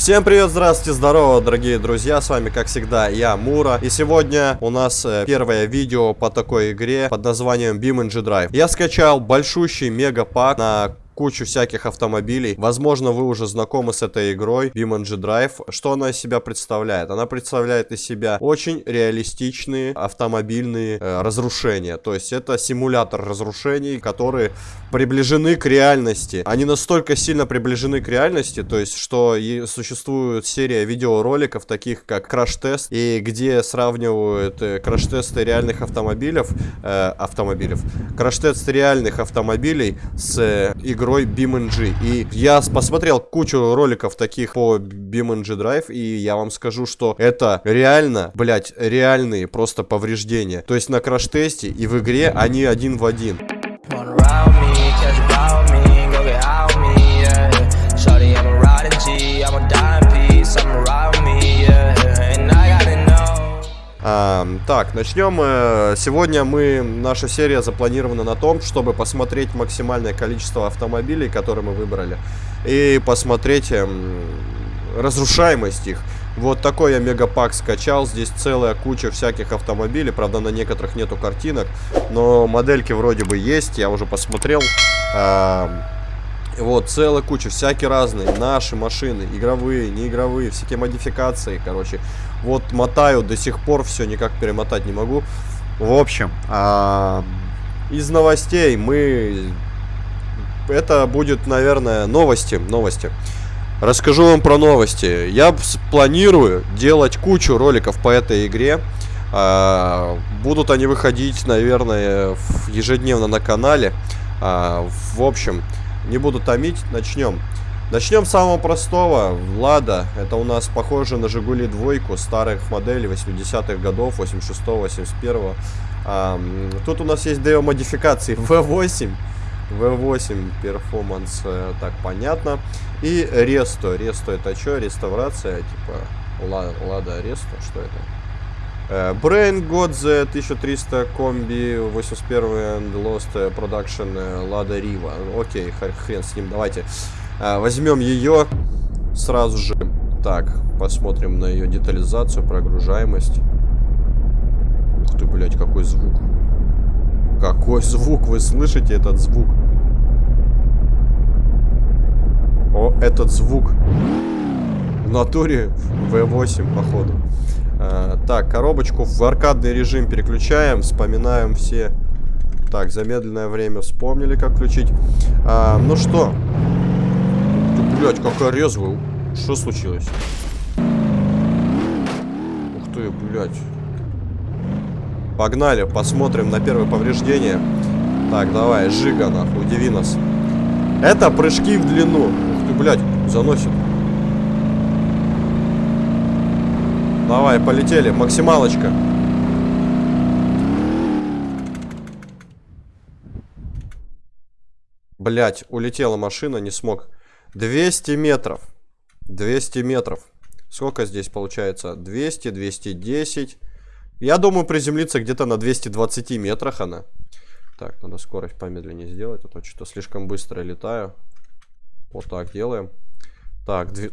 Всем привет, здравствуйте, здорово, дорогие друзья, с вами, как всегда, я, Мура, и сегодня у нас э, первое видео по такой игре под названием BeamNG Drive. Я скачал большущий мегапак на кучу всяких автомобилей. Возможно, вы уже знакомы с этой игрой BeamNG Drive. Что она из себя представляет? Она представляет из себя очень реалистичные автомобильные э, разрушения. То есть это симулятор разрушений, которые приближены к реальности. Они настолько сильно приближены к реальности, то есть что и существует серия видеороликов, таких как краш-тест, и где сравнивают э, краш-тесты реальных автомобилей, э, автомобилей, краш-тесты реальных автомобилей с э, игрой игрой BeamNG. И я посмотрел кучу роликов таких по BeamNG Drive, и я вам скажу, что это реально, блять, реальные просто повреждения. То есть на краш-тесте и в игре они один в один. А, так, начнем. Э, сегодня мы, наша серия запланирована на том, чтобы посмотреть максимальное количество автомобилей, которые мы выбрали, и посмотреть эм, разрушаемость их. Вот такой я мегапак скачал. Здесь целая куча всяких автомобилей. Правда, на некоторых нету картинок. Но модельки вроде бы есть. Я уже посмотрел. А, вот, целая куча. Всякие разные. Наши машины. Игровые, неигровые. Всякие модификации, короче. Вот мотаю до сих пор, все никак перемотать не могу. В общем, а, из новостей мы... Это будет, наверное, новости. Новости. Расскажу вам про новости. Я планирую делать кучу роликов по этой игре. А, будут они выходить, наверное, ежедневно на канале. А, в общем, не буду томить, начнем. Начнем с самого простого. Лада. Это у нас похоже на Жигули двойку старых моделей 80-х годов, 86-го, 81-го. А, тут у нас есть DO модификации V8. V8 перформанс, э, так понятно. И Ресто. Ресто это что? Реставрация, типа Лада Ресто, что это? Brain Godze 1300 комби 81 and Lost Production Lada Riva. Окей, хрен с ним, давайте. А, возьмем ее сразу же. Так, посмотрим на ее детализацию, прогружаемость. Ух ты, блядь, какой звук. Какой звук, вы слышите этот звук? О, этот звук. В натуре V8, походу. А, так, коробочку в аркадный режим переключаем, вспоминаем все... Так, замедленное время вспомнили, как включить. А, ну что, блядь, какая резвая. Что случилось? Ух ты, блядь. Погнали, посмотрим на первое повреждение. Так, давай, Жига, нахуй, удиви нас. Это прыжки в длину. Ух ты, блядь, заносит. Давай, полетели, максималочка. Блять, улетела машина, не смог. 200 метров. 200 метров. Сколько здесь получается? 200, 210. Я думаю, приземлиться где-то на 220 метрах она. Так, надо скорость помедленнее сделать, а то что-то слишком быстро летаю. Вот так делаем. Так, дв...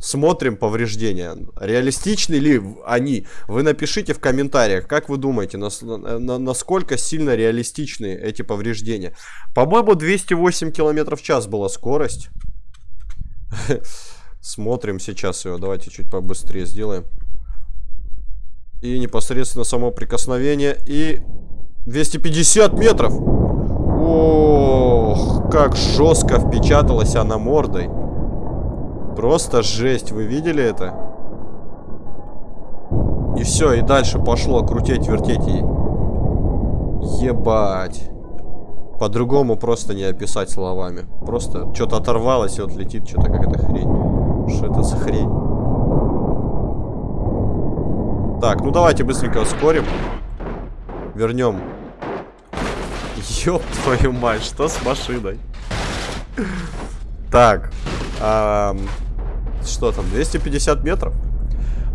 смотрим повреждения. Реалистичны ли они? Вы напишите в комментариях, как вы думаете, нас... на... насколько сильно реалистичны эти повреждения. По-моему, 208 км в час была скорость. Смотрим сейчас его. Давайте чуть побыстрее сделаем. И непосредственно само прикосновение. И 250 метров. Ох, как жестко впечаталась она мордой. Просто жесть. Вы видели это? И все, и дальше пошло крутить, вертеть ей. Ебать. По-другому просто не описать словами. Просто что-то оторвалось и вот летит что-то какая-то хрень. Что это за хрень? Так, ну давайте быстренько ускорим. Вернем. Ёб твою мать, что с машиной? Так. Что там, 250 метров?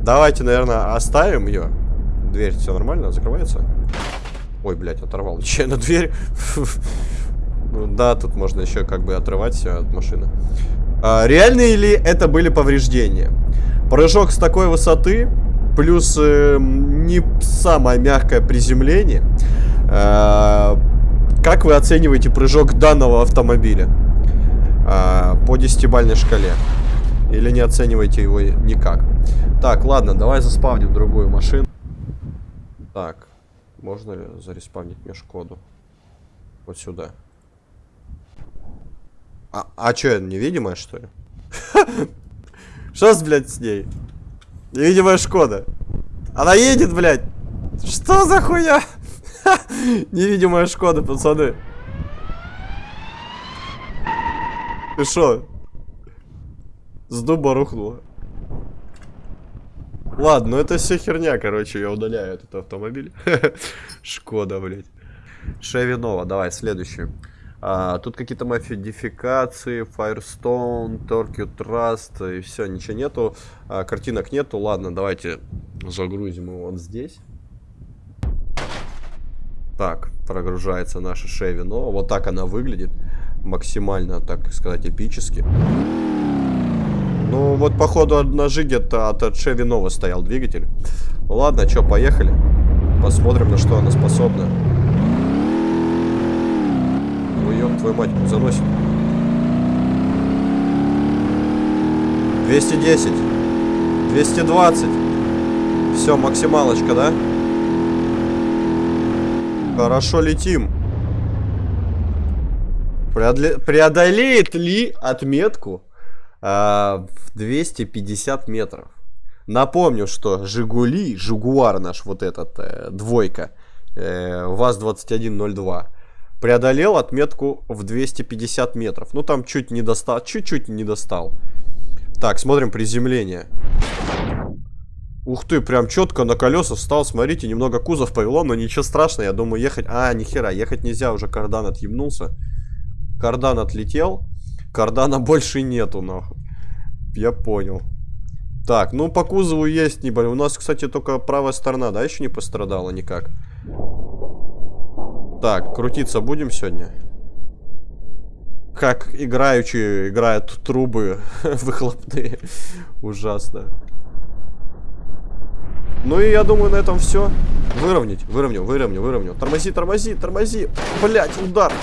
Давайте, наверное, оставим ее. Дверь, все нормально, закрывается? Ой, блядь, оторвал нечаянно дверь. ну, да, тут можно еще как бы отрывать все от машины. А, реальные ли это были повреждения? Прыжок с такой высоты, плюс э, не самое мягкое приземление. Э, как вы оцениваете прыжок данного автомобиля? Э, по десятибальной шкале. Или не оцениваете его никак? Так, ладно, давай заспавним другую машину. Так, можно ли зареспавнить мне Шкоду? Вот сюда. А, а что, невидимая, что ли? Что с, блядь, с ней? Невидимая Шкода. Она едет, блядь. Что за хуя? Невидимая Шкода, пацаны. Ты шо? С дуба рухнула. Ладно, ну это все херня, короче, я удаляю этот автомобиль. Шкода, блядь. Шевинова, давай, следующий. А, тут какие-то модификации, Firestone, Torque Trust, и все, ничего нету. А, картинок нету. Ладно, давайте загрузим его вот здесь. Так, прогружается наша Шевинова. Вот так она выглядит. Максимально, так сказать, эпически. Ну, вот, походу, на где-то от Шевинова стоял двигатель. ладно, что, поехали. Посмотрим, на что она способна. Ой, ёб твою мать, заносит. 210. 220. Все, максималочка, да? Хорошо летим. Преодолеет ли отметку в 250 метров. Напомню, что Жигули, Жигуар наш вот этот, э, двойка, э, ВАЗ-2102, преодолел отметку в 250 метров. Ну, там чуть не достал, чуть-чуть не достал. Так, смотрим приземление. Ух ты, прям четко на колеса встал, смотрите, немного кузов повело, но ничего страшного, я думаю, ехать... А, нихера, ехать нельзя, уже кардан отъебнулся. Кардан отлетел. Кардана больше нету, нахуй. Я понял. Так, ну по кузову есть небольшой. У нас, кстати, только правая сторона, да, еще не пострадала никак. Так, крутиться будем сегодня? Как играючи играют трубы выхлопные. Ужасно. Ну и я думаю, на этом все. Выровнять, выровнял, выровнял, выровнял. Тормози, тормози, тормози. Блять, удар.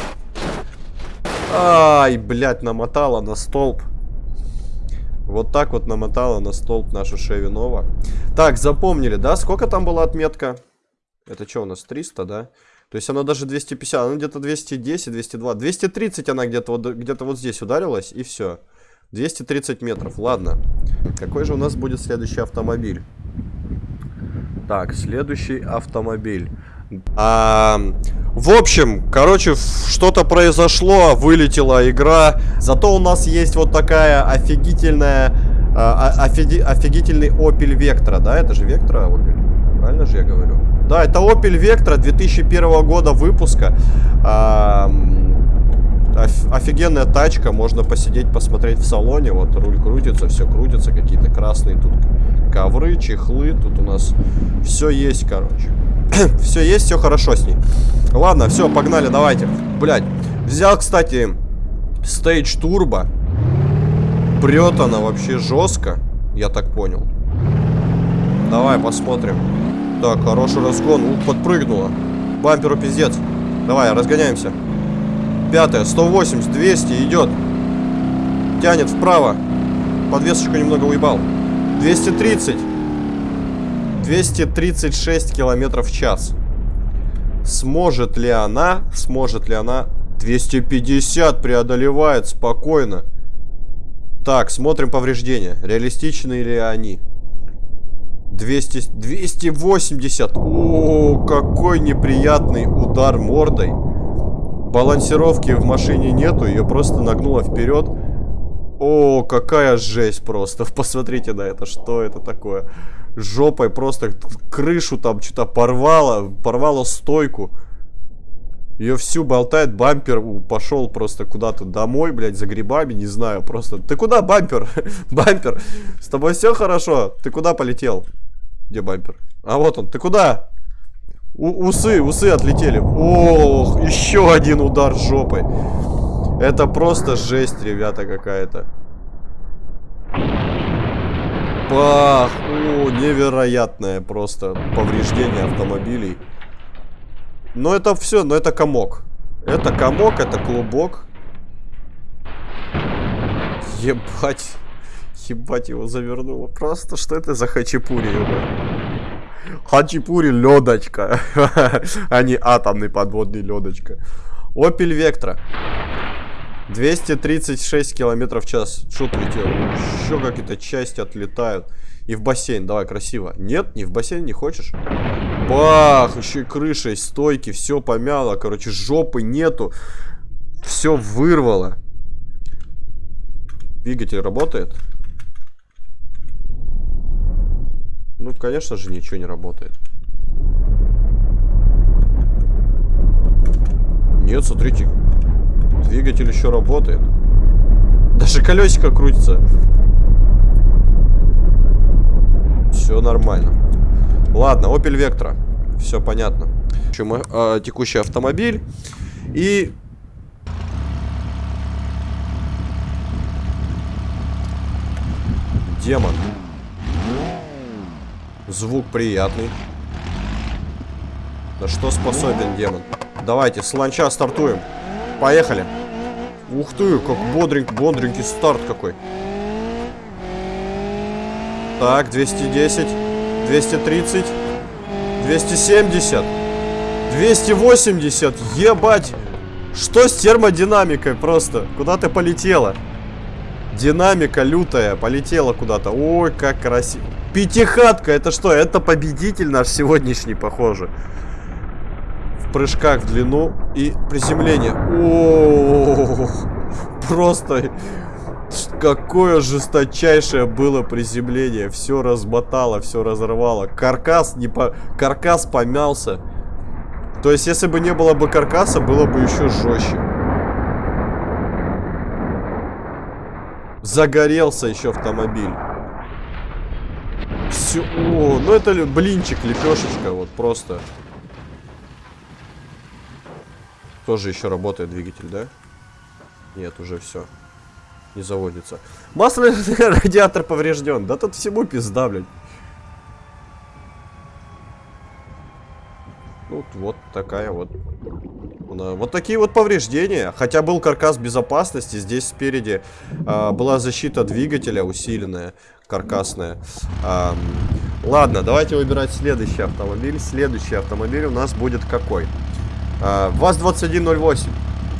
Ай, блядь, намотала на столб. Вот так вот намотала на столб нашу Шевинова. Так, запомнили, да? Сколько там была отметка? Это что у нас, 300, да? То есть она даже 250, она где-то 210, 202, 230 она где-то вот, где вот здесь ударилась, и все. 230 метров, ладно. Какой же у нас будет следующий автомобиль? Так, следующий автомобиль. А, в общем, короче, что-то произошло, вылетела игра. Зато у нас есть вот такая офигительная, а, а офиги, офигительный Opel Vectra, да? Это же Vectra Opel, правильно же я говорю? Да, это Opel Vectra 2001 года выпуска. А, офигенная тачка, можно посидеть, посмотреть в салоне. Вот руль крутится, все крутится, какие-то красные тут ковры, чехлы. Тут у нас все есть, короче. все есть, все хорошо с ней. Ладно, все, погнали, давайте. Блять, взял, кстати, Stage Turbo. Прет она вообще жестко, я так понял. Давай, посмотрим. Так, хороший разгон. Ух, подпрыгнула. Бамперу пиздец. Давай, разгоняемся. Пятая, 180, 200, идет. Тянет вправо. Подвесочку немного уебал. 230. 236 километров в час. Сможет ли она, сможет ли она... 250 преодолевает спокойно. Так, смотрим повреждения. Реалистичны ли они? 200, 280. О, какой неприятный удар мордой. Балансировки в машине нету, ее просто нагнуло вперед. О, какая жесть просто. Посмотрите на это, что это такое. Жопой просто крышу там что-то порвало, порвало стойку. Ее всю болтает, бампер пошел просто куда-то домой, блядь, за грибами, не знаю, просто. Ты куда, бампер? бампер, с тобой все хорошо? Ты куда полетел? Где бампер? А вот он, ты куда? У усы, усы отлетели. Ох, еще один удар жопой. Это просто жесть, ребята, какая-то. Бах! О, невероятное просто повреждение автомобилей. Но это все, но это комок. Это комок, это клубок. Ебать. Ебать его завернуло. Просто что это за хачапури? Хачапури ледочка. а не атомный подводный ледочка. Опель Вектра. 236 километров в час. Что летел? Еще какие-то части отлетают. И в бассейн, давай, красиво. Нет, не в бассейн не хочешь? Бах, еще и крышей, стойки, все помяло. Короче, жопы нету. Все вырвало. Двигатель работает? Ну, конечно же, ничего не работает. Нет, смотрите. Двигатель еще работает. Даже колесико крутится. Все нормально. Ладно, Opel Vectra. Все понятно. Чем, э, текущий автомобиль. И... Демон. Звук приятный. На что способен демон? Давайте, с ланча стартуем. Поехали. Ух ты, как бодренький, бодренький старт какой. Так, 210, 230, 270, 280. Ебать! Что с термодинамикой просто? Куда ты полетела? Динамика лютая, полетела куда-то. Ой, как красиво. Пятихатка, это что? Это победитель наш сегодняшний, похоже. Прыжках в длину и приземление. -о просто Какое жесточайшее было приземление. Все размотало, все разорвало. Каркас не по... Каркас помялся. То есть, если бы не было бы каркаса, было бы еще жестче. Загорелся еще автомобиль. Все. О, ну это блинчик, лепешечка, вот просто. Тоже еще работает двигатель, да? Нет, уже все не заводится. Масляный радиатор поврежден. Да тут всему пизда, блядь. Вот, вот такая вот. Вот такие вот повреждения. Хотя был каркас безопасности. Здесь спереди а, была защита двигателя усиленная, каркасная. А, ладно, давайте выбирать следующий автомобиль. Следующий автомобиль у нас будет какой? А, ВАЗ-2108.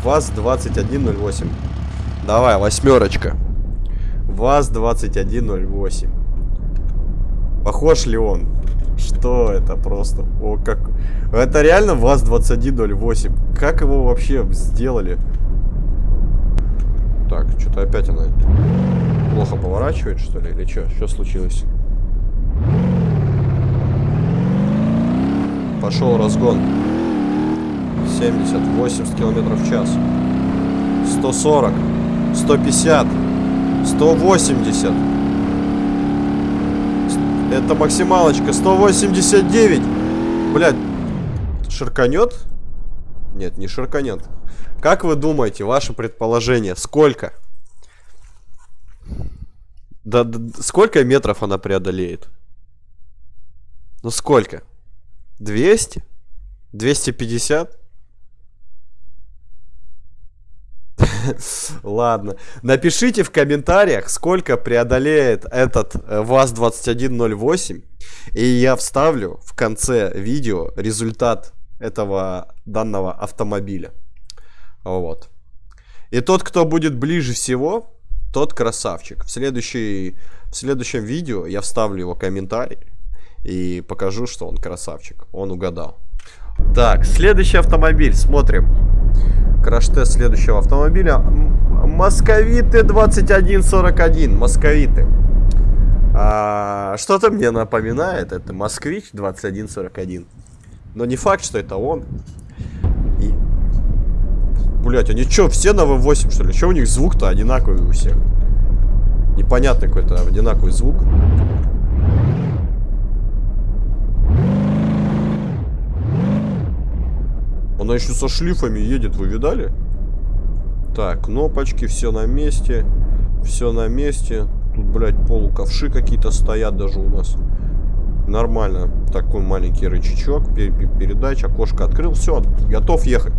ВАЗ-2108. Давай, восьмерочка. ВАЗ-2108. Похож ли он? Что это просто? О, как... Это реально ВАЗ-2108. Как его вообще сделали? Так, что-то опять она плохо поворачивает, что ли? Или что? Что случилось? Пошел разгон. 70, 80 километров в час. 140. 150. 180. Это максималочка. 189. Блядь. Ширканет? Нет, не ширканет. Как вы думаете, ваше предположение, сколько? Да, да сколько метров она преодолеет? Ну сколько? 200? 250? Ладно. Напишите в комментариях, сколько преодолеет этот э, ВАЗ-2108. И я вставлю в конце видео результат этого данного автомобиля. Вот. И тот, кто будет ближе всего, тот красавчик. В, следующий, в следующем видео я вставлю его комментарий и покажу, что он красавчик. Он угадал. Так, следующий автомобиль. Смотрим. Краш-тест следующего автомобиля. Московиты 2141. Московиты. А, Что-то мне напоминает. Это Москвич 2141. Но не факт, что это он. И... Блять, они что, все на V8 что ли? Что у них звук-то одинаковый у всех? Непонятный какой-то одинаковый звук. Она еще со шлифами едет, вы видали? Так, кнопочки, все на месте. Все на месте. Тут, блядь, полуковши какие-то стоят даже у нас. Нормально. Такой маленький рычажок, передач, окошко открыл. Все, готов ехать.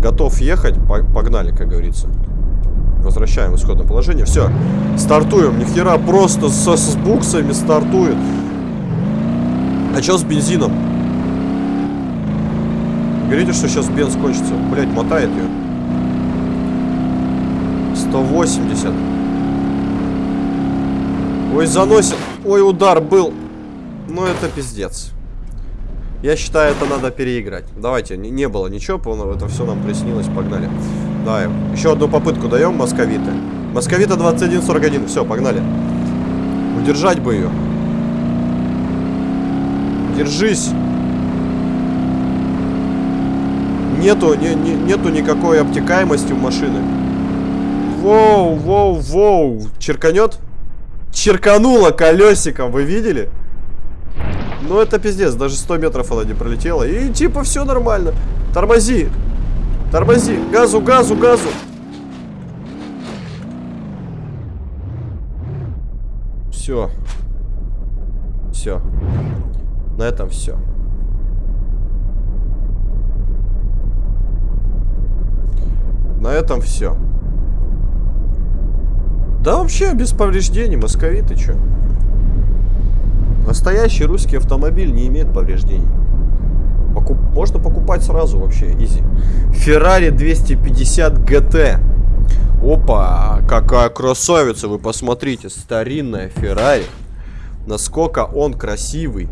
Готов ехать. Погнали, как говорится. Возвращаем исходное положение. Все, стартуем. Нихера просто со, с буксами стартует. А что с бензином? Говорите, что сейчас бенз кончится. Блять, мотает ее. 180. Ой, заносит. Ой, удар был. Ну, это пиздец. Я считаю, это надо переиграть. Давайте, не, не было ничего полного, это все нам приснилось, погнали. Давай, еще одну попытку даем московиты. Московита 2141, все, погнали. Удержать бы ее. Держись. Нету, не, не, нету никакой обтекаемости у машины. Воу, воу, воу. Черканет? Черканула колесиком, вы видели? Ну это пиздец, даже 100 метров она не пролетела. И типа все нормально. Тормози. Тормози. Газу, газу, газу. Все. Все. На этом все. На этом все. Да вообще без повреждений, московиты, чё? Настоящий русский автомобиль не имеет повреждений. Покуп... Можно покупать сразу вообще, изи. Ferrari 250 GT. Опа, какая красавица, вы посмотрите. Старинная Ferrari. Насколько он красивый.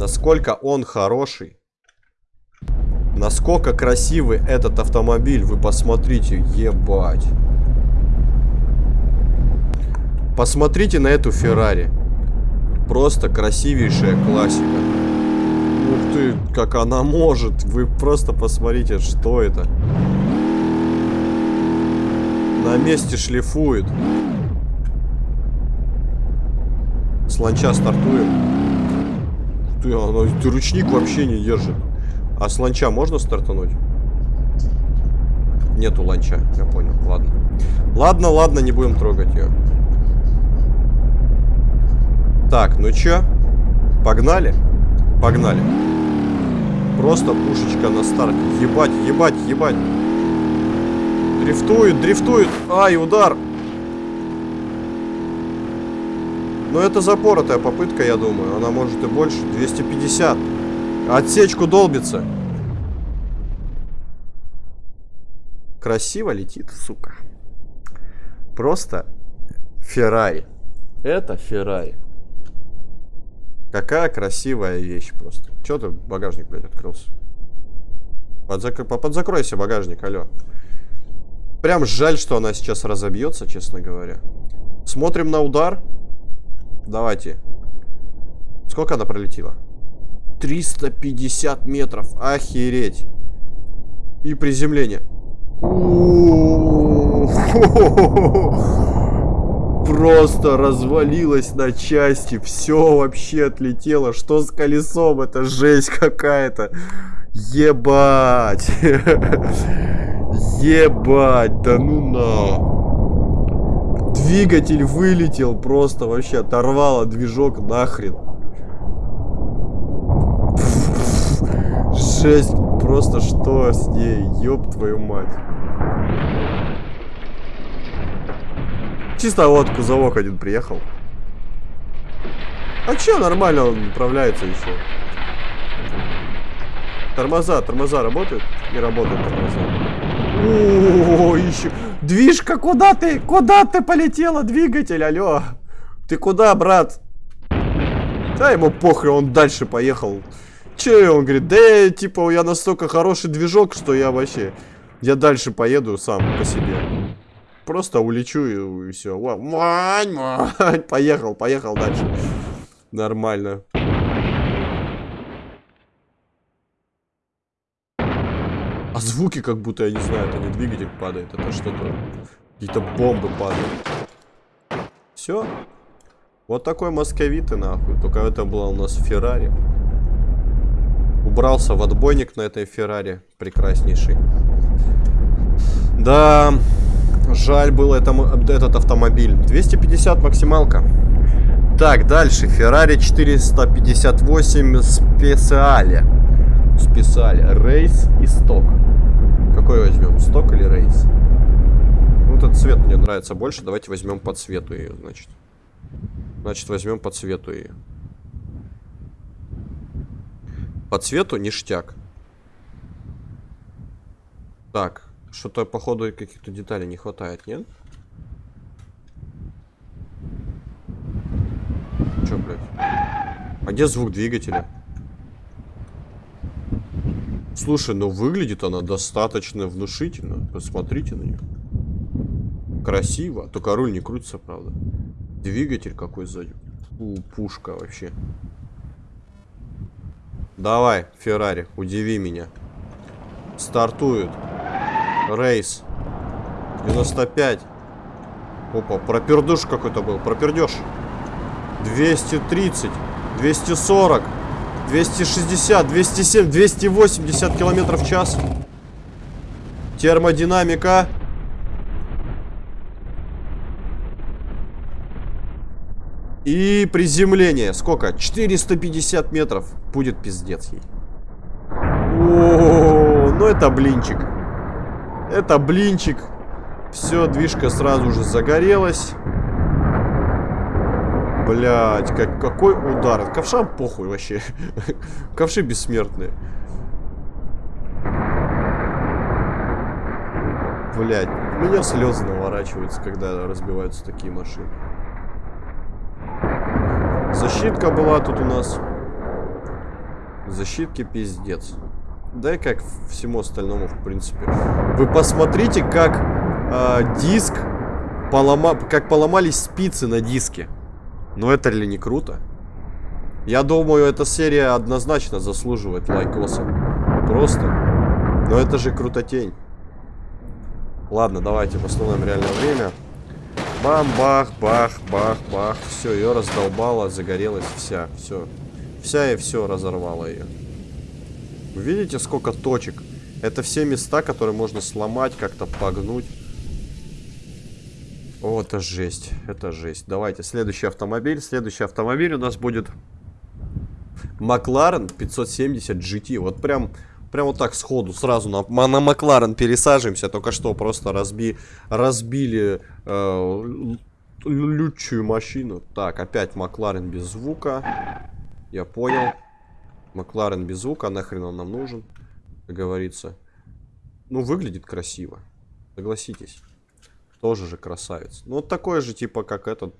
Насколько он хороший. Насколько красивый этот автомобиль, вы посмотрите, ебать. Посмотрите на эту Феррари. Просто красивейшая классика. Ух ты, как она может. Вы просто посмотрите, что это. На месте шлифует. С ланча стартуем. Ты, она, ты ручник вообще не держит. А с ланча можно стартануть? Нету ланча, я понял, ладно. Ладно, ладно, не будем трогать ее. Так, ну чё? Погнали? Погнали. Просто пушечка на старте. Ебать, ебать, ебать. Дрифтует, дрифтует. Ай, удар. Но ну, это запоротая попытка, я думаю. Она может и больше. 250. Отсечку долбится. Красиво летит, сука. Просто Феррари. Это Феррари. Какая красивая вещь просто. Чё ты багажник, блядь, открылся? Подзак... Подзакройся багажник, алло. Прям жаль, что она сейчас разобьется, честно говоря. Смотрим на удар. Давайте. Сколько она пролетела? 350 метров. Охереть. И приземление. Просто развалилась на части. Все вообще отлетело. Что с колесом? Это жесть какая-то. Ебать. Ебать. Да ну на. Двигатель вылетел просто вообще. Оторвало движок нахрен. Жесть. Просто что с ней? Ёб твою мать. Чисто вот кузовок один приехал. А че, нормально он управляется еще. Тормоза, тормоза работают? Не работают тормоза. О, еще. Движка, куда ты? Куда ты полетела, двигатель? Алло. Ты куда, брат? Да ему похрен, он дальше поехал. Че, он говорит, да, типа, я настолько хороший движок, что я вообще... Я дальше поеду сам по себе. Просто улечу и, и все. Мань. Поехал, поехал дальше. Нормально. А звуки как будто, я не знаю, это не двигатель падает, это что-то... Какие-то бомбы падают. Все. Вот такой московиты, нахуй. Только это было у нас Феррари. Убрался в отбойник на этой Феррари. Прекраснейший. Да, Жаль был это, этот автомобиль. 250 максималка. Так, дальше. Ferrari 458 специале. Специале. Рейс и сток. Какой возьмем? Сток или рейс? Ну, этот цвет мне нравится больше. Давайте возьмем по цвету ее, значит. Значит, возьмем по цвету ее. По цвету ништяк. Так, что-то, походу, каких-то деталей не хватает, нет? Че, блядь? А где звук двигателя? Слушай, ну выглядит она достаточно внушительно. Посмотрите на нее. Красиво. Только руль не крутится, правда. Двигатель какой сзади. Фу, пушка вообще. Давай, Феррари, удиви меня. Стартует. Рейс. 95. Опа, пропердуш какой-то был. Пропердеж. 230. 240. 260, 207, 280 километров в час. Термодинамика. И приземление. Сколько? 450 метров. Будет пиздец ей. О, ну это блинчик. Это блинчик. Все, движка сразу же загорелась. Блять, как, какой удар. Ковшам похуй вообще. Ковши бессмертные. Блять, у меня слезы наворачиваются, когда разбиваются такие машины. Защитка была тут у нас. Защитки пиздец. Да и как всему остальному, в принципе. Вы посмотрите, как э, диск полома... как поломались спицы на диске. Ну это ли не круто? Я думаю, эта серия однозначно заслуживает лайкоса. Просто. Но это же крутотень. Ладно, давайте восстановим реальное время. Бам, бах, бах, бах, бах. Все, ее раздолбала, загорелась вся. Все. Вся и все разорвала ее. Вы видите, сколько точек? Это все места, которые можно сломать, как-то погнуть. О, это жесть. Это жесть. Давайте, следующий автомобиль. Следующий автомобиль у нас будет Макларен 570 GT. Вот прям, прям вот так сходу сразу на, на Макларен пересаживаемся. Только что просто разби, разбили э, лючую машину. Так, опять Макларен без звука. Я понял. Макларен без звука. Нахрен он нам нужен, как говорится. Ну, выглядит красиво. Согласитесь. Тоже же красавец. Ну, вот такой же, типа, как этот.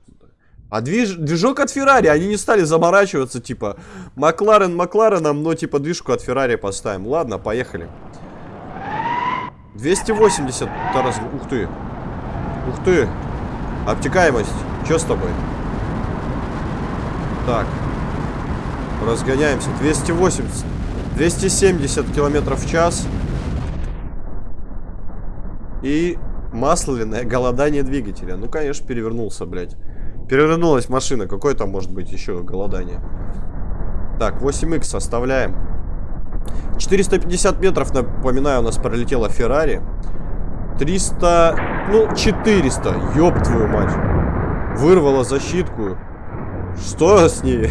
А движ... движок от Феррари, они не стали заморачиваться, типа, Макларен Маклареном, но, типа, движку от Феррари поставим. Ладно, поехали. 280 раз... Ух ты. Ух ты. Обтекаемость. Что с тобой? Так. Разгоняемся. 280. 270 километров в час. И Масляное голодание двигателя. Ну, конечно, перевернулся, блядь. Перевернулась машина. Какое там может быть еще голодание? Так, 8х оставляем. 450 метров, напоминаю, у нас пролетела Феррари. 300... Ну, 400. Ёб твою мать. Вырвала защитку. Что с ней?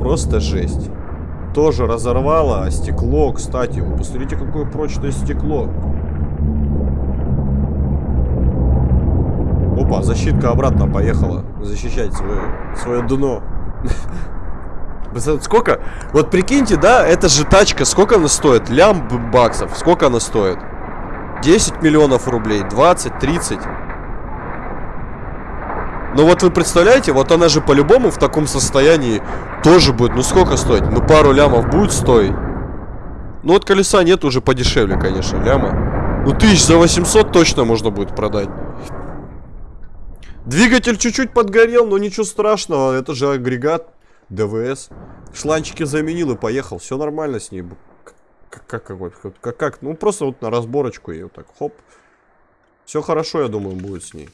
Просто жесть тоже разорвало. А стекло, кстати, посмотрите, какое прочное стекло. Опа, защитка обратно поехала защищать свое, свое дно. Сколько? Вот прикиньте, да, это же тачка, сколько она стоит? Лям баксов, сколько она стоит? 10 миллионов рублей, 20, 30. Ну вот вы представляете, вот она же по-любому в таком состоянии тоже будет. Ну сколько стоить? Ну пару лямов будет стоить. Ну вот колеса нет уже подешевле, конечно, ляма. Ну тысяч за 800 точно можно будет продать. Двигатель чуть-чуть подгорел, но ничего страшного. Это же агрегат ДВС. Шланчики заменил и поехал. Все нормально с ней. Как, как, как, как, как, ну просто вот на разборочку вот так, хоп. Все хорошо, я думаю, будет с ней.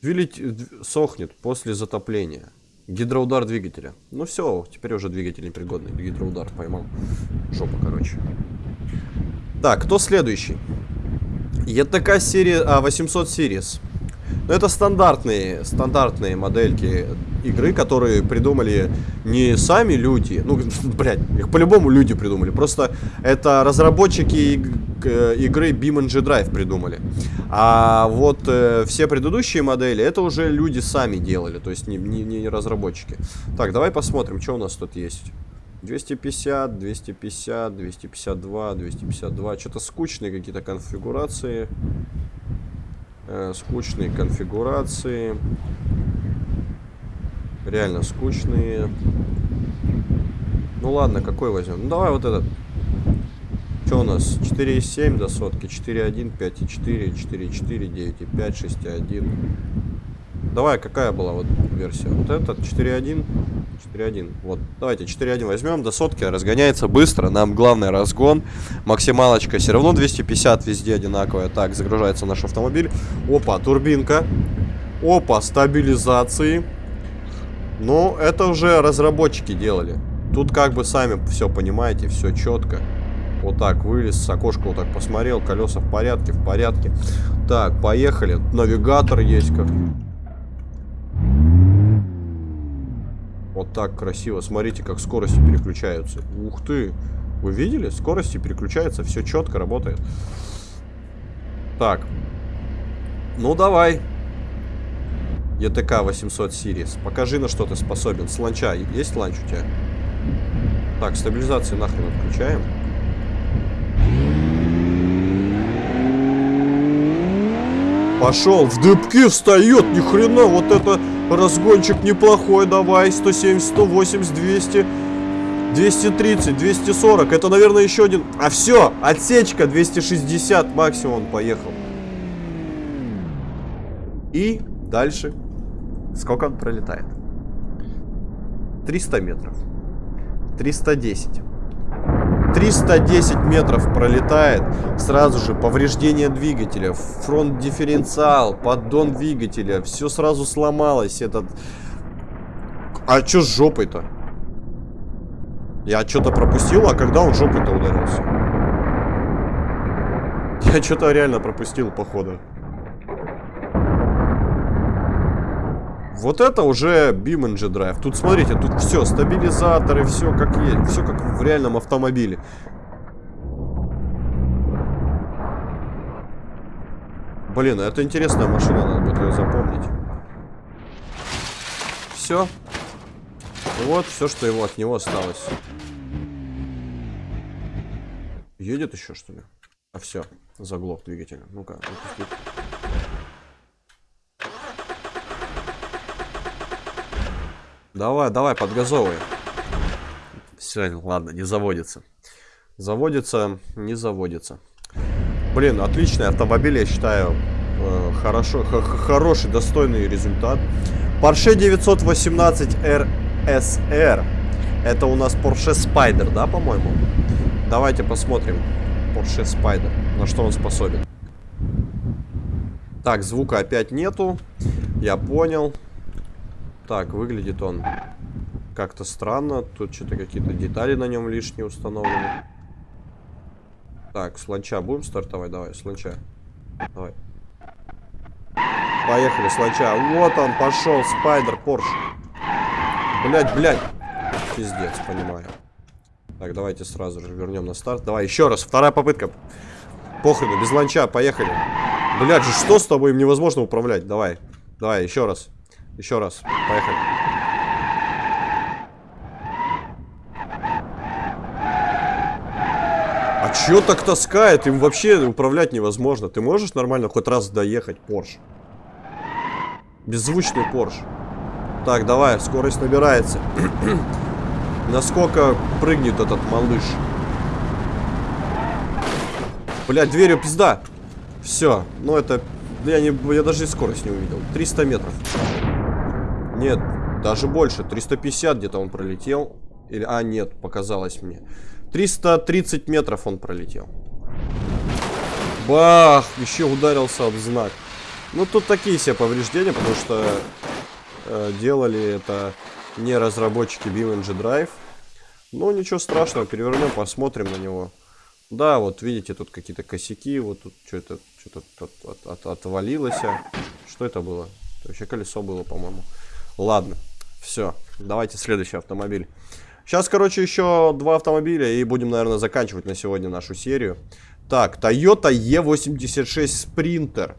Двигатель сохнет после затопления. Гидроудар двигателя. Ну все, теперь уже двигатель непригодный. Гидроудар поймал. Жопа, короче. Так, кто следующий? ETK серия, а, 800 Series. Ну, это стандартные, стандартные модельки игры, которые придумали не сами люди, ну, блядь, их по-любому люди придумали, просто это разработчики игры BeamNG Drive придумали. А вот э, все предыдущие модели, это уже люди сами делали, то есть не, не, не разработчики. Так, давай посмотрим, что у нас тут есть. 250, 250, 252, 252. Что-то скучные какие-то конфигурации э, скучные конфигурации. Реально скучные. Ну ладно, какой возьмем? Ну давай вот этот. Что у нас? 4,7 до сотки, 4,1, 5,4, 4,4, 9,5, 6,1. Давай, какая была вот версия? Вот этот 4.1. 4.1. Вот, давайте 4.1 возьмем до сотки, разгоняется быстро. Нам главный разгон. Максималочка все равно 250 везде одинаковая. Так, загружается наш автомобиль. Опа, турбинка. Опа, стабилизации. Ну, это уже разработчики делали. Тут как бы сами все понимаете, все четко. Вот так вылез, с окошка вот так посмотрел, колеса в порядке, в порядке. Так, поехали. Навигатор есть как. Вот так красиво. Смотрите, как скорости переключаются. Ух ты! Вы видели? Скорости переключаются, все четко работает. Так. Ну, давай. ETK 800 Series. Покажи, на что ты способен. С. Есть ланч у тебя? Так, стабилизацию нахрен отключаем. Пошел, в дыбки встает, ни хрена, вот это разгончик неплохой, давай, 170, 180, 200, 230, 240, это, наверное, еще один, а все, отсечка 260 максимум поехал. И дальше, сколько он пролетает? 300 метров, 310. 310 метров пролетает, сразу же повреждение двигателя, фронт дифференциал, поддон двигателя, все сразу сломалось, этот... А что с жопой-то? Я что-то пропустил, а когда он жопой-то ударился? Я что-то реально пропустил, походу. Вот это уже BeamNG Drive. Тут, смотрите, тут все, стабилизаторы, все как есть. Все как в реальном автомобиле. Блин, это интересная машина, надо будет ее запомнить. Все. Вот все, что его от него осталось. Едет еще, что ли? А все, заглох двигателя. Ну-ка, выпустить. Давай, давай, подгазовывай. Все, ладно, не заводится. Заводится, не заводится. Блин, отличный автомобиль, я считаю. Э, хорошо, хороший, достойный результат. Porsche 918 RSR. Это у нас Porsche Spider, да, по-моему? Давайте посмотрим. Porsche Spider. На что он способен. Так, звука опять нету. Я понял. Так, выглядит он как-то странно. Тут что-то какие-то детали на нем лишние установлены. Так, с ланча будем стартовать? Давай, с ланча. Давай. Поехали, с ланча. Вот он пошел, спайдер, Порш. Блять, блять. Пиздец, понимаю. Так, давайте сразу же вернем на старт. Давай, еще раз, вторая попытка. Похрену, без ланча, поехали. Блять же, что с тобой? Им невозможно управлять. Давай, давай, еще раз. Еще раз. Поехали. А чё так таскает? Им вообще управлять невозможно. Ты можешь нормально хоть раз доехать, Порш? Беззвучный Порш. Так, давай, скорость набирается. Насколько прыгнет этот малыш? Блять, дверью пизда. Все, ну это... Я, не, я даже и скорость не увидел. 300 метров. Нет, даже больше. 350 где-то он пролетел. Или, а, нет, показалось мне. 330 метров он пролетел. Бах! Еще ударился об знак. Ну, тут такие себе повреждения, потому что э, делали это не разработчики BeamNG Drive. Ну, ничего страшного, перевернем, посмотрим на него. Да, вот видите, тут какие-то косяки, вот тут что-то от, от, от, отвалилось. Что это было? Это вообще колесо было, по-моему. Ладно, все, давайте следующий автомобиль. Сейчас, короче, еще два автомобиля и будем, наверное, заканчивать на сегодня нашу серию. Так, Toyota E86 Sprinter.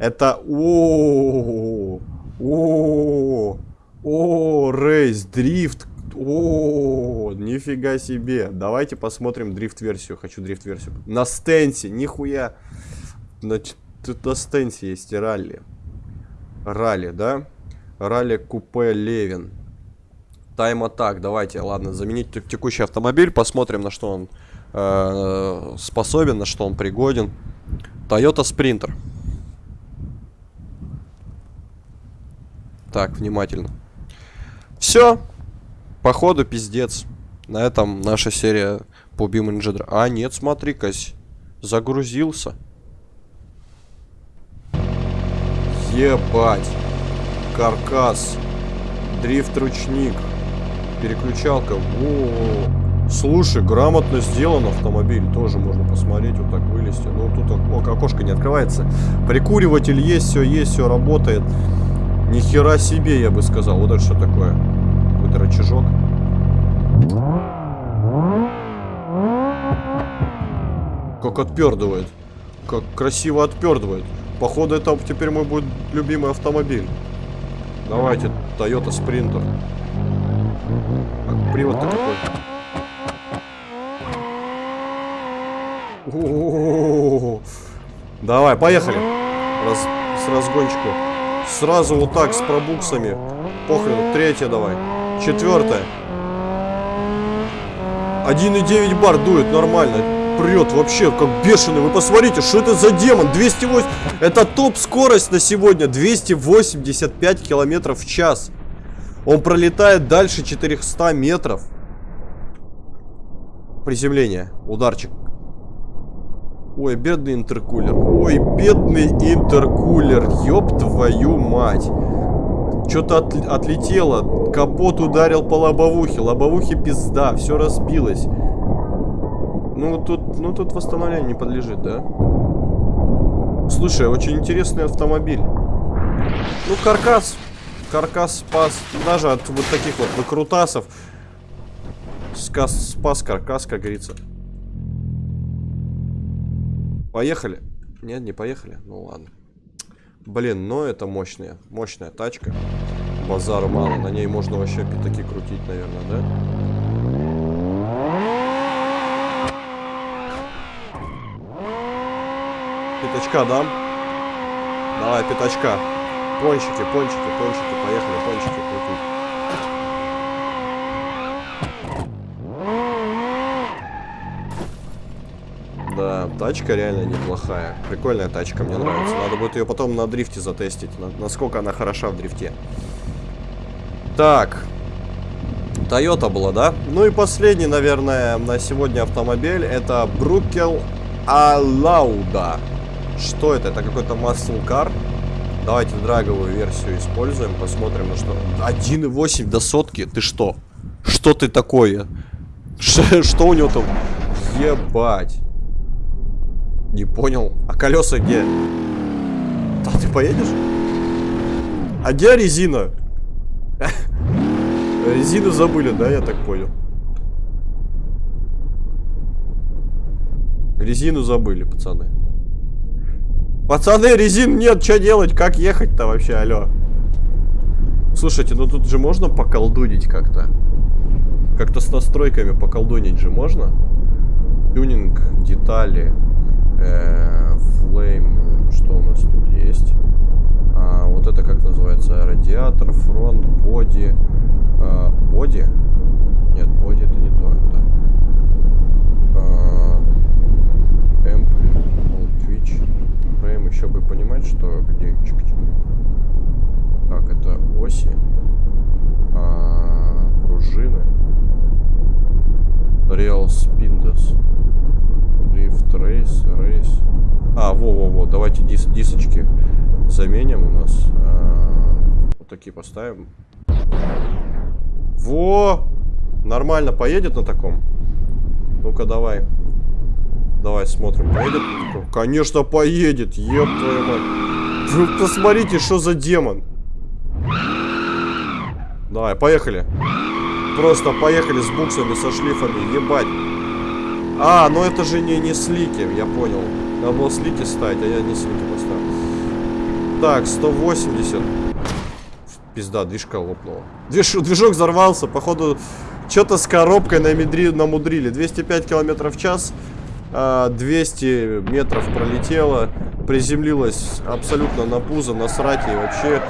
Это... О, о, о, рейс, дрифт. О, нифига себе. Давайте посмотрим дрифт-версию. Хочу дрифт-версию. На стенсе, нихуя. Тут на стенсе есть ралли. Ралли, да? Ралли купе Левин. Тайм атак. Давайте, ладно, заменить текущий автомобиль. Посмотрим, на что он э, способен, на что он пригоден. Toyota Sprinter. Так, внимательно. Все. Походу, пиздец. На этом наша серия по Beam А, нет, смотри-ка, загрузился. Ебать. Каркас. Дрифт-ручник. Переключалка. Во Слушай, грамотно сделан автомобиль. Тоже можно посмотреть, вот так вылезти. Ну, тут о, окошко не открывается. Прикуриватель есть, все есть, все работает. Ни хера себе, я бы сказал. Вот это что такое? Какой-то рычажок. Как отпердывает. Как красиво отпердывает. Походу, это теперь мой будет любимый автомобиль. Давайте, Toyota Sprinter. О -о -о Давай, поехали. Раз, с разгончику. Сразу вот так, с пробуксами. Похрен, третья давай. Четвертая. 1,9 бар дует, нормально. Прет вообще, как бешеный. Вы посмотрите, что это за демон? 208... Это топ-скорость на сегодня. 285 километров в час. Он пролетает дальше 400 метров. Приземление. Ударчик. Ой, бедный интеркулер. Ой, бедный интеркулер. Ёб твою мать. Что-то от, отлетело. Капот ударил по лобовухе. Лобовухе пизда. Все разбилось. Ну, тут, ну, тут восстановлению не подлежит, да? Слушай, очень интересный автомобиль. Ну, каркас. Каркас спас. Даже от вот таких вот выкрутасов. Сказ, спас каркас, как говорится. Поехали? Нет, не поехали? Ну ладно. Блин, но это мощная, мощная тачка. Базару мало, на ней можно вообще пятаки крутить, наверное, да? Пятачка дам? Давай, пятачка. Пончики, пончики, пончики, поехали, пончики крутить. Да, тачка реально неплохая. Прикольная тачка, мне нравится. Надо будет ее потом на дрифте затестить, на, насколько она хороша в дрифте. Так. Toyota была, да? Ну и последний, наверное, на сегодня автомобиль. Это Брукел Алауда. Что это? Это какой-то muscle car. Давайте драговую версию используем, посмотрим на что. 1.8 до сотки? Ты что? Что ты такое? Ш что у него там? Ебать. Не понял. А колеса где? Да ты поедешь? А где резина? Резину забыли, да, я так понял. Резину забыли, пацаны. Пацаны, резин нет, что делать? Как ехать-то вообще, алло? Слушайте, ну тут же можно поколдунить как-то. Как-то с настройками поколдунить же можно? Тюнинг, детали. Э, Flame, что у нас тут есть? А, вот это как называется? Радиатор, фронт, боди. А, боди? Нет, боди это не то. Это а, эмп, Twitch, Frame. Еще бы понимать, что где чик -чик. Так, это оси, а, пружины, Real Spindos. Drift Race, Race. А, во-во-во, давайте дис дисочки заменим у нас. А, вот такие поставим. Во! Нормально поедет на таком? Ну-ка, давай. Давай смотрим, поедет? Конечно, поедет, еб твою мать. Вы посмотрите, что за демон. Давай, поехали. Просто поехали с буксами, со шлифами, ебать. А, ну это же не, не слики, я понял. Надо было слики ставить, а я не слики поставил. Так, 180. Пизда, движка лопнула. Движ, движок взорвался, походу, что-то с коробкой намедри, намудрили. 205 километров в час, 200 а, метров пролетело, приземлилась абсолютно на пузо, на срате и вообще...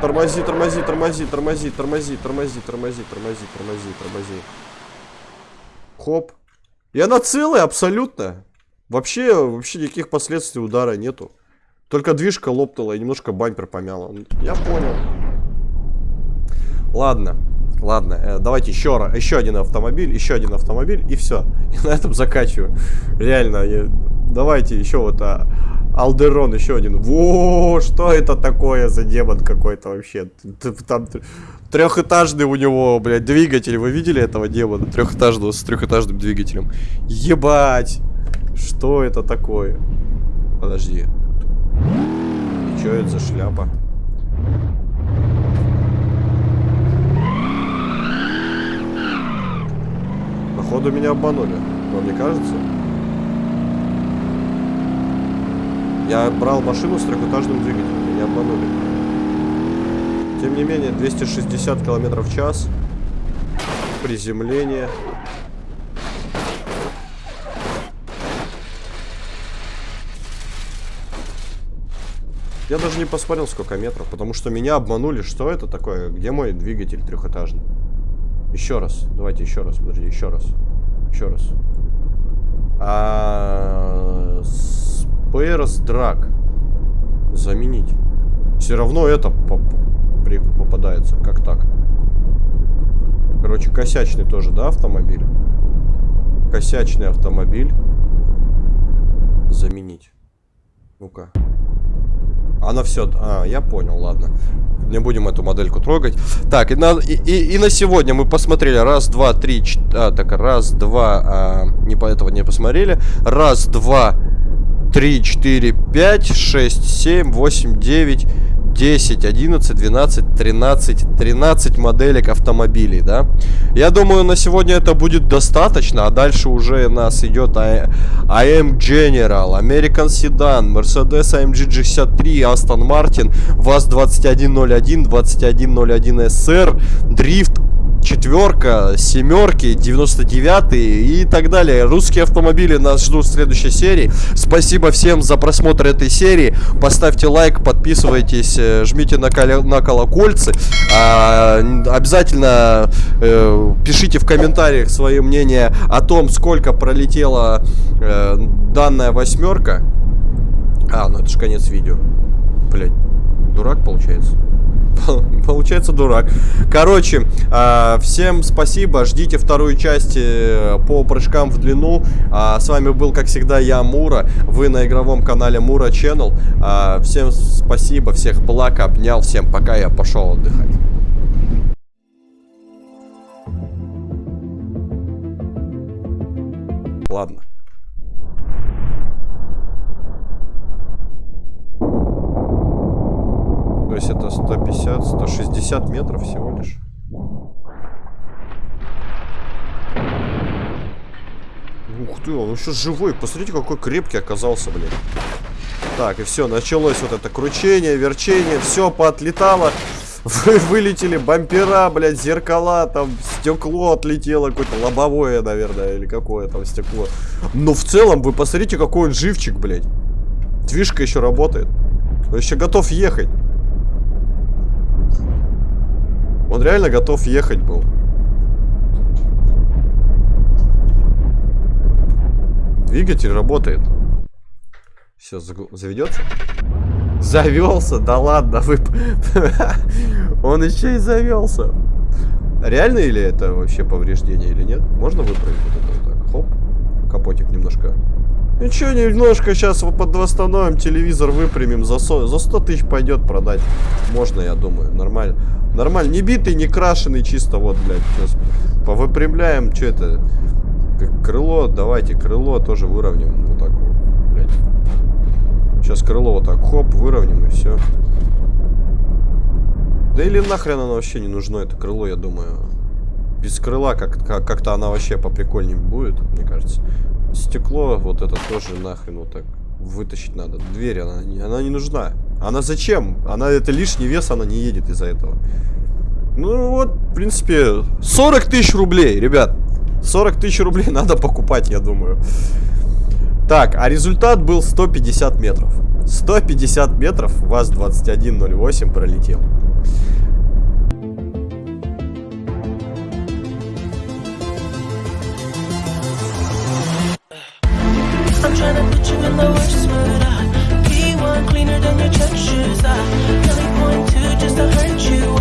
Тормози, тормози, тормози, тормози, тормози, тормози, тормози, тормози, тормози, тормози. Хоп. И она целая абсолютно. Вообще, вообще никаких последствий удара нету. Только движка лопнула и немножко бампер помяла. Я понял. Ладно. Ладно, э, давайте еще, раз, еще один автомобиль, еще один автомобиль, и все. И на этом заканчиваю. Реально, я, давайте еще вот а, Алдерон, еще один. Во, что это такое за демон какой-то вообще? Там трехэтажный у него, блядь, двигатель. Вы видели этого демона? Трехэтажного, с трехэтажным двигателем. Ебать! Что это такое? Подожди. И что это за шляпа? Походу меня обманули. Вам не кажется? Я брал машину с трехэтажным двигателем. Меня обманули. Тем не менее, 260 километров в час. Приземление. Я даже не посмотрел, сколько метров, потому что меня обманули. Что это такое? Где мой двигатель трехэтажный? Еще раз. Давайте еще раз. Подожди, еще раз. Еще раз. А... Спейрос драк. Заменить. Все равно это поп попадается. Как так? Короче, косячный тоже, да, автомобиль? Косячный автомобиль. Заменить. Ну-ка. Она все... А, я понял, ладно. Не будем эту модельку трогать. Так, и на, и, и, и на сегодня мы посмотрели раз, два, три, четыре... А, так, раз, два... А, не по этого не посмотрели. Раз, два, три, четыре, пять, шесть, семь, восемь, девять... 10, 11, 12, 13, 13 моделек автомобилей, да. Я думаю, на сегодня это будет достаточно, а дальше уже нас идет AM General, American Sedan, Mercedes AMG G63, Aston Martin, VAZ-2101, 2101 SR, Drift, четверка, семерки, 99 и так далее. Русские автомобили нас ждут в следующей серии. Спасибо всем за просмотр этой серии. Поставьте лайк, подписывайтесь, э, жмите на, кол на колокольцы. А, обязательно э, пишите в комментариях свое мнение о том, сколько пролетела э, данная восьмерка. А, ну это же конец видео. Блять, дурак получается. Получается дурак. Короче, а, всем спасибо. Ждите вторую часть э, по прыжкам в длину. А, с вами был, как всегда, я, Мура. Вы на игровом канале Мура Channel. А, всем спасибо, всех благ, обнял. Всем пока, я пошел отдыхать. Ладно. Есть это 150, 160 метров всего лишь. Ух ты, он еще живой. Посмотрите, какой крепкий оказался, блин. Так, и все, началось вот это кручение, верчение, все поотлетало. Вы вылетели бампера, блядь, зеркала, там стекло отлетело, какое-то лобовое, наверное, или какое там стекло. Но в целом, вы посмотрите, какой он живчик, блядь. Движка еще работает. Он еще готов ехать. Он реально готов ехать был. Двигатель работает. Все, заведется? Завелся? Да ладно, вы... Он еще и завелся. Реально или это вообще повреждение или нет? Можно выправить вот это вот так? Хоп. Капотик немножко. Ничего, немножко сейчас восстановим, телевизор выпрямим. За 100, за 100 тысяч пойдет продать. Можно, я думаю, нормально. Нормально, не битый, не крашеный, чисто вот, блядь, сейчас повыпрямляем, что это, Крыло, давайте, крыло тоже выровняем. Вот так вот, блядь. Сейчас крыло вот так, хоп, выровняем и все. Да или нахрен оно вообще не нужно, это крыло, я думаю. Без крыла как-то как, как оно вообще поприкольнее будет, мне кажется. Стекло вот это тоже нахрен вот так вытащить надо. Дверь, она, она не нужна. Она зачем? Она, это лишний вес, она не едет из-за этого. Ну вот, в принципе, 40 тысяч рублей, ребят. 40 тысяч рублей надо покупать, я думаю. Так, а результат был 150 метров. 150 метров ВАЗ-2108 пролетел. tryna put you in the worst mood uh. P1 cleaner than your church shoes uh. Really point two just to hurt you